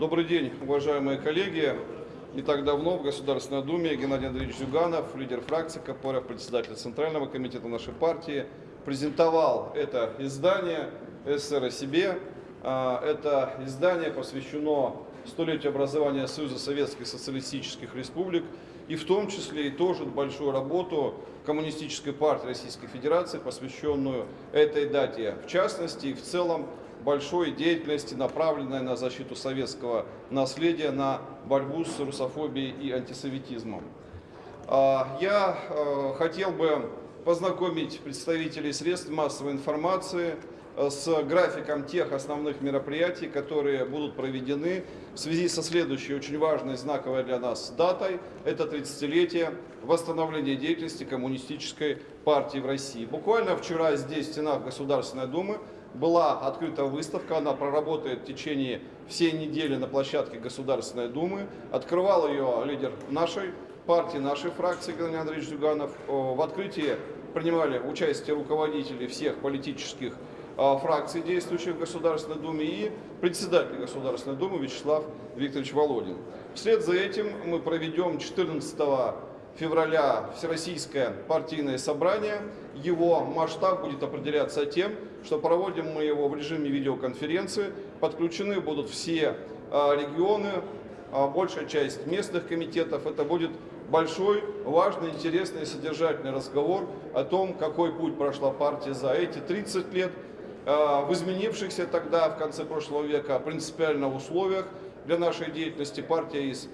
Добрый день, уважаемые коллеги. Не так давно в Государственной Думе Геннадий Андреевич Зюганов, лидер фракции КПРФ, председатель Центрального комитета нашей партии, презентовал это издание «СССР о себе». А, Это издание посвящено столетию образования Союза Советских Социалистических Республик и в том числе и тоже большую работу Коммунистической партии Российской Федерации, посвященную этой дате в частности и в целом большой деятельности, направленной на защиту советского наследия, на борьбу с русофобией и антисоветизмом. А, Я э, хотел бы познакомить представителей средств массовой информации э, с графиком тех основных мероприятий, которые будут проведены в связи со следующей очень важной, знаковой для нас датой. Это 30-летие восстановления деятельности Коммунистической партии в России. Буквально вчера здесь, в стенах Государственной Думы, была открыта выставка, она проработает в течение всей недели на площадке Государственной Думы. Открывал ее лидер нашей партии, нашей фракции Геннадий Андреевич Зюганов. В открытии принимали участие руководители всех политических фракций, действующих в Государственной Думе, и председатель Государственной Думы Вячеслав Викторович Володин. Вслед за этим мы проведем 14 февраля Всероссийское партийное собрание. Его масштаб будет определяться тем, что проводим мы его в режиме видеоконференции. Подключены будут все а, регионы, а, большая часть местных комитетов. Это будет большой, важный, интересный содержательный разговор о том, какой путь прошла партия за эти 30 лет, а, в изменившихся тогда, в конце прошлого века, принципиально условиях для нашей деятельности партия из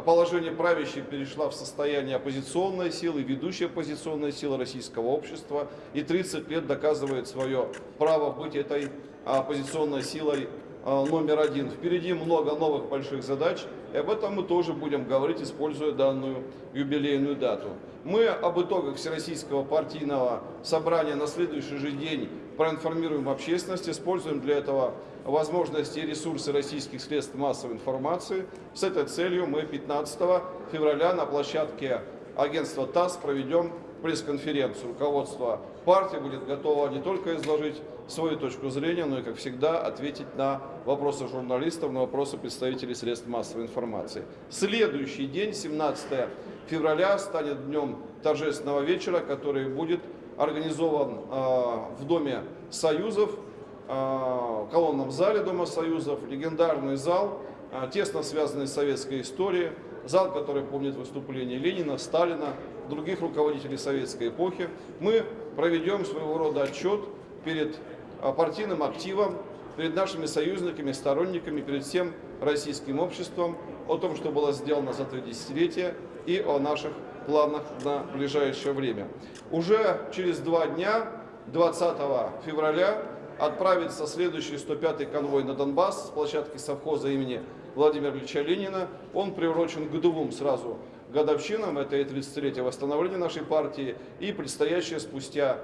положение правящей перешла в состояние оппозиционной силы, ведущей оппозиционной силы российского общества, и 30 лет доказывает свое право быть этой оппозиционной силой а, номер один. Впереди много новых больших задач, и об этом мы тоже будем говорить, используя данную юбилейную дату. Мы об итогах Всероссийского партийного собрания на следующий же день проинформируем общественность, используем для этого возможности и ресурсы российских средств массовой информации. С этой целью мы 15 февраля на площадке агентства ТАСС проведем пресс-конференцию. Руководство партии будет готово не только изложить свою точку зрения, но и, как всегда, ответить на вопросы журналистов, на вопросы представителей средств массовой информации. Следующий день, 17 февраля, станет днем торжественного вечера, который будет организован э, в Доме Союзов, э, в колонном зале Дома Союзов, легендарный зал, э, тесно связанный с советской историей, зал, который помнит выступления Ленина, Сталина, других руководителей советской эпохи. Мы проведем своего рода отчет перед партийным активом, перед нашими союзниками, сторонниками, перед всем российским обществом о том, что было сделано за три десятилетия и о наших планах на ближайшее время. Уже через два дня, 20 февраля, отправится следующий 105-й конвой на Донбасс с площадки совхоза имени Владимира Ильича Ленина. Он приурочен к двум сразу годовщинам, это и 30-летие восстановления нашей партии, и предстоящая спустя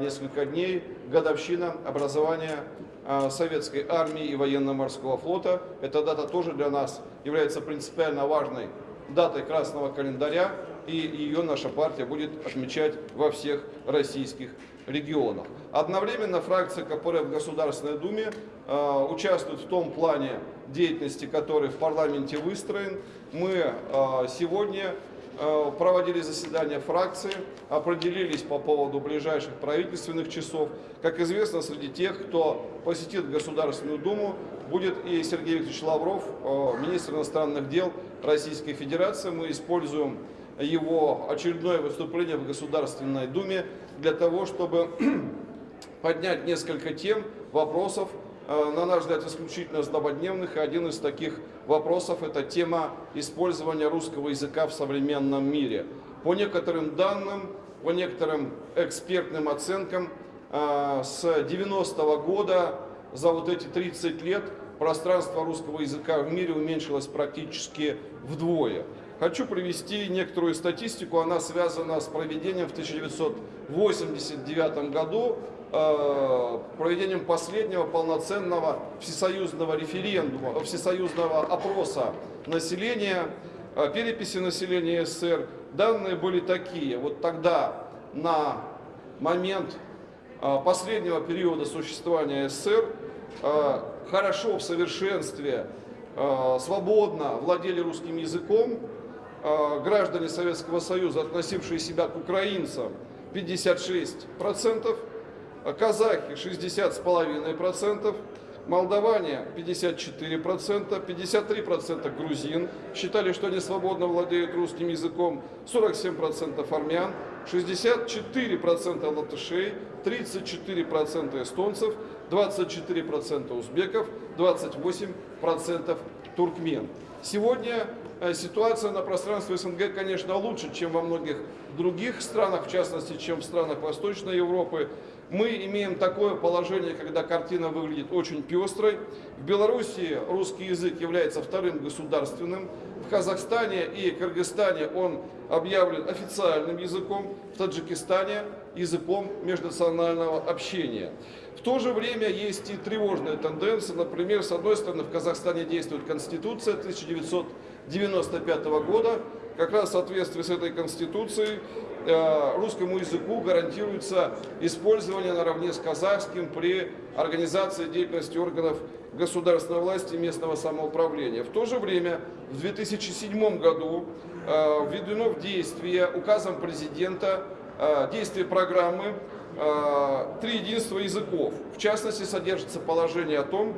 несколько дней годовщина образования а, советской армии и военно-морского флота. Эта дата тоже для нас является принципиально важной датой красного календаря, и ее наша партия будет отмечать во всех российских регионах. Одновременно фракция КПРФ в Государственной Думе э, участвует в том плане деятельности, который в парламенте выстроен. Мы сегодня проводили заседание фракции, определились по поводу ближайших правительственных часов. Как известно, среди тех, кто посетит Государственную Думу, будет и Сергей Викторович Лавров, э, министр иностранных дел Российской Федерации. Мы используем его очередное выступление в Государственной Думе для того, чтобы поднять несколько тем, вопросов, э, на наш взгляд, исключительно злободневных. И один из таких вопросов – это тема использования русского языка в современном мире. По некоторым данным, по некоторым экспертным оценкам, э, с 90-го года за вот эти 30 лет пространство русского языка в мире уменьшилось практически вдвое. Хочу привести некоторую статистику, она связана с проведением в 1989 году, э, проведением последнего полноценного всесоюзного референдума, всесоюзного опроса населения, э, переписи населения СССР. Данные были такие, вот тогда на момент э, последнего периода существования СССР хорошо в совершенстве э, свободно владели русским языком, э, граждане Советского Союза, относившие себя к украинцам, 56%, казахи 60,5%, молдаване 54%, 53% грузин считали, что они свободно владеют русским языком, 47% армян, 64% латышей, 34% эстонцев, 24% узбеков, 28% туркмен. Сегодня ситуация на пространстве СНГ, конечно, лучше, чем во многих других странах, в частности, чем в странах Восточной Европы. Мы имеем такое положение, когда картина выглядит очень пестрой. В Беларуси русский язык является вторым государственным. В Казахстане и Кыргызстане он объявлен официальным языком. В Таджикистане языком межнационального общения. В то же время есть и тревожные тенденции. Например, с одной стороны, в Казахстане действует Конституция 1995 года. Как раз в соответствии с этой Конституцией Э, русскому языку гарантируется использование наравне с казахским при организации деятельности органов государственной власти и местного самоуправления. В то же время в 2007 году э, введено в действие указом президента э, действие программы «Три единства языков». В частности, содержится положение о том,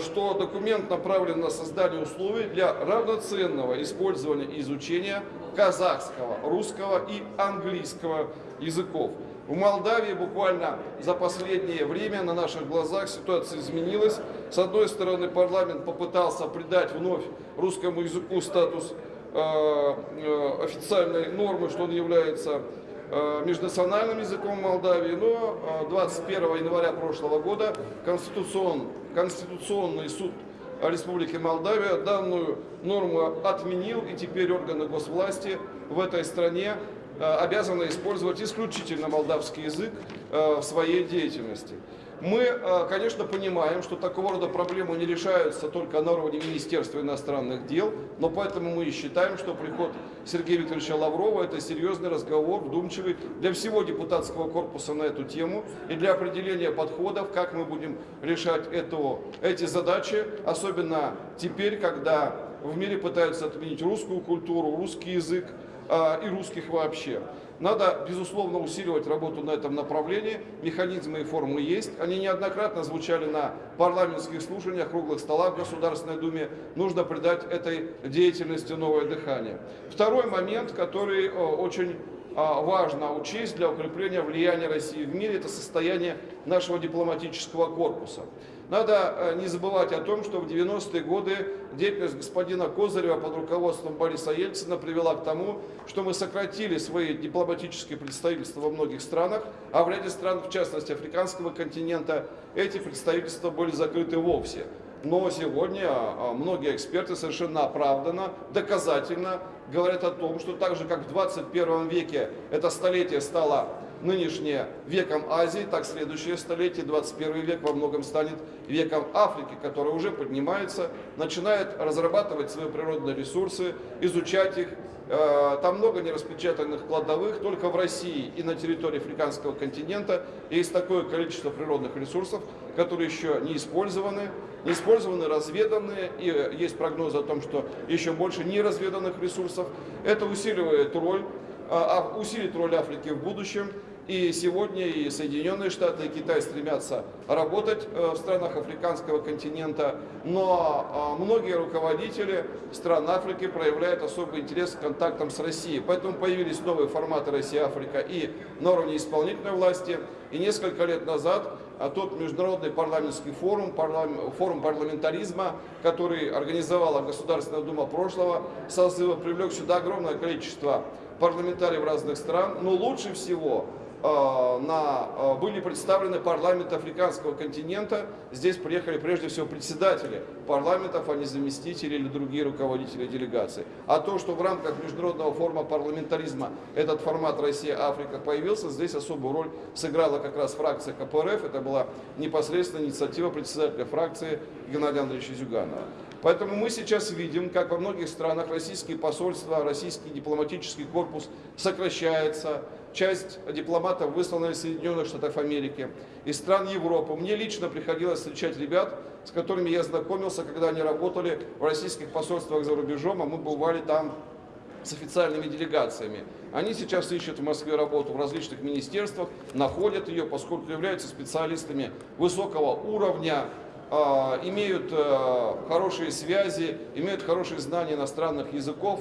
что документ направлен на создание условий для равноценного использования и изучения казахского, русского и английского языков. В Молдавии буквально за последнее время на наших глазах ситуация изменилась. С одной стороны, парламент попытался придать вновь русскому языку статус э, э, официальной нормы, что он является э, межнациональным языком Молдавии, но 21 э, января прошлого года Конституцион, Конституционный суд Республики Молдавия данную норму отменил, и теперь органы госвласти в этой стране э, обязаны использовать исключительно молдавский язык э, в своей деятельности. Мы, э, конечно, понимаем, что такого рода проблемы не решаются только на уровне Министерства иностранных дел, но поэтому мы и считаем, что приход Сергея Викторовича Лаврова – это серьезный разговор, вдумчивый для всего депутатского корпуса на эту тему и для определения подходов, как мы будем решать эту, эти задачи, особенно теперь, когда в мире пытаются отменить русскую культуру, русский язык и русских вообще. Надо, безусловно, усиливать работу на этом направлении. Механизмы и формы есть. Они неоднократно звучали на парламентских слушаниях, круглых столах в Государственной Думе. Нужно придать этой деятельности новое дыхание. Второй момент, который очень а, важно учесть для укрепления влияния России в мире, это состояние нашего дипломатического корпуса. Надо э, не забывать о том, что в 90-е годы деятельность господина Козырева под руководством Бориса Ельцина привела к тому, что мы сократили свои дипломатические представительства во многих странах, а в ряде стран, в частности африканского континента, эти представительства были закрыты вовсе. Но сегодня а, многие эксперты совершенно оправданно, доказательно говорят о том, что так же, как в 21 веке это столетие стало нынешнее веком Азии, так следующее столетие, 21 век, во многом станет веком Африки, которая уже поднимается, начинает разрабатывать свои природные ресурсы, изучать их. Э, там много нераспечатанных кладовых, только в России и на территории африканского континента есть такое количество природных ресурсов, которые еще не использованы, не использованы, разведаны, и есть прогнозы о том, что еще больше неразведанных ресурсов. Это усиливает роль, а, а усилит роль Африки в будущем. И сегодня и Соединенные Штаты, и Китай стремятся работать э, в странах африканского континента, но а, многие руководители стран Африки проявляют особый интерес к контактам с Россией. Поэтому появились новые форматы Россия-Африка и на уровне исполнительной власти. И несколько лет назад а тот международный парламентский форум, форум парламентаризма, который организовала Государственная Дума прошлого созыва, привлек сюда огромное количество парламентариев разных стран, но лучше всего на, э, были представлены парламенты африканского континента. Здесь приехали прежде всего председатели парламентов, а не заместители или другие руководители делегаций. А то, что в рамках международного форума парламентаризма этот формат Россия-Африка появился, здесь особую роль сыграла как раз фракция КПРФ. Это была непосредственно инициатива председателя фракции Геннадия Андреевича Зюганова. Поэтому мы сейчас видим, как во многих странах российские посольства, российский дипломатический корпус сокращается, часть дипломатов выслана из Соединенных Штатов Америки, из стран Европы. Мне лично приходилось встречать ребят, с которыми я знакомился, когда они работали в российских посольствах за рубежом, а мы бывали там с официальными делегациями. Они сейчас ищут в Москве работу в различных министерствах, находят ее, поскольку являются специалистами высокого уровня, а, имеют а, хорошие связи, имеют хорошие знания иностранных языков,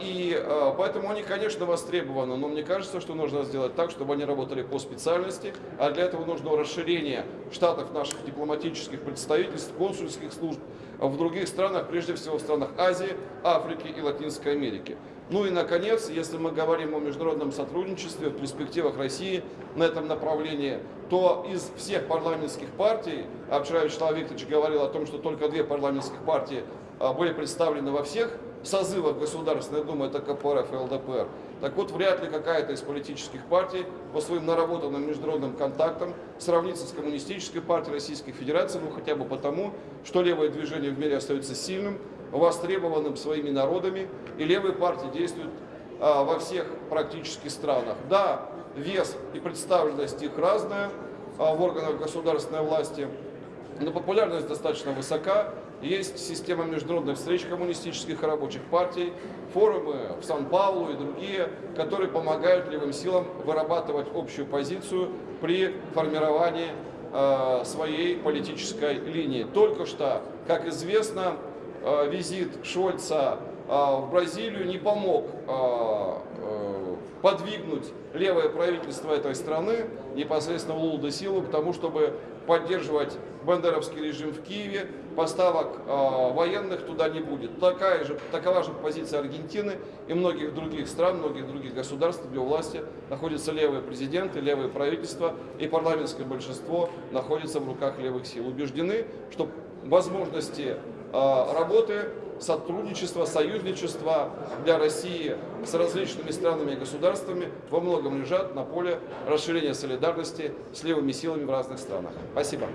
и поэтому они, конечно, востребованы, но мне кажется, что нужно сделать так, чтобы они работали по специальности, а для этого нужно расширение штатов наших дипломатических представительств, консульских служб в других странах, прежде всего в странах Азии, Африки и Латинской Америки. Ну и, наконец, если мы говорим о международном сотрудничестве, в перспективах России на этом направлении, то из всех парламентских партий, а вчера Вячеслав Викторович говорил о том, что только две парламентских партии а, были представлены во всех созывах Государственной Думы, это КПРФ и ЛДПР. Так вот, вряд ли какая-то из политических партий по своим наработанным международным контактам сравнится с коммунистической партией Российской Федерации, ну хотя бы потому, что левое движение в мире остается сильным, востребованным своими народами, и левые партии действуют а, во всех практически странах. Да, вес и представленность их разная а, в органах государственной власти, но популярность достаточно высока. Есть система международных встреч коммунистических и рабочих партий, форумы в Сан-Паулу и другие, которые помогают левым силам вырабатывать общую позицию при формировании э, своей политической линии. Только что, как известно, Э, визит Шольца э, в Бразилию не помог подвигнуть левое правительство этой страны, непосредственно Лулу де Силу, к тому, чтобы поддерживать бандеровский режим в Киеве, поставок э, военных туда не будет. Такая же, такова же позиция Аргентины и многих других стран, многих других государств, где у власти находятся левые президенты, левые правительства и парламентское большинство находится в руках левых сил. Убеждены, что возможности Э, работы, сотрудничества, союзничества для России с различными странами и государствами во многом лежат на поле расширения солидарности с левыми силами в разных странах. Спасибо.